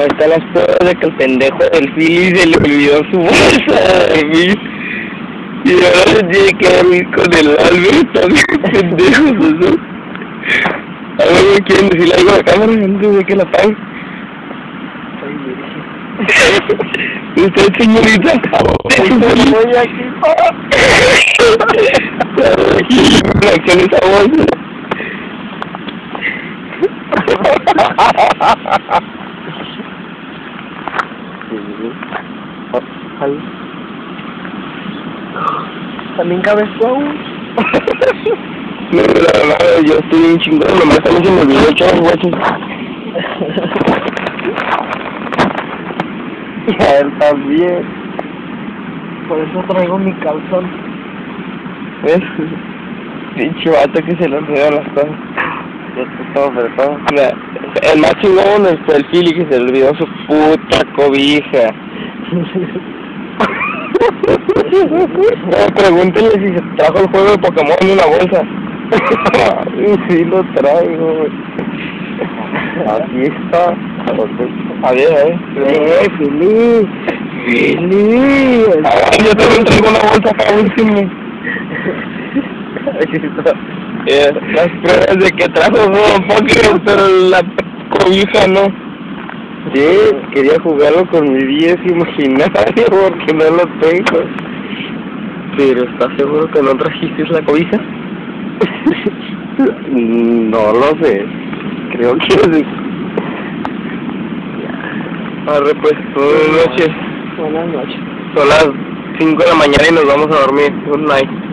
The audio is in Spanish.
Ahí están las pruebas de que el pendejo del Philly se le olvidó su bolsa de mí. Y ahora se tiene que dormir con el Albert, también pendejos, ¿no? A ver, ¿me quieren decirle algo a la cámara? Antes de que la apague. Usted, señorita. Estoy aquí. Reacciona esa voz. También cabes tú aún. No, la verdad, yo estoy bien chingón, nomás también se me olvidó echar los guachos. Y a él también. Por eso traigo mi calzón. ¿Ves? Pinche vato que se le olvidan las cosas. Todo el más chingón es el Philly que se le olvidó su puta cobija. No, pregúntenle si se trajo el juego de Pokémon en una bolsa. sí lo traigo, güey. Aquí está. A ver. ¡Eh, Fili! ¡Fili! Ah, yo también traigo una bolsa acá último. Eh, las pruebas de que trajo un Pokémon, pero la cobija no. Sí, quería jugarlo con mi 10 imaginario porque no lo tengo. Pero ¿estás seguro que no trajiste la cobija? no lo sé. Creo que sí. Arre pues, buenas noches. Buenas noches. Son las 5 de la mañana y nos vamos a dormir. Good night.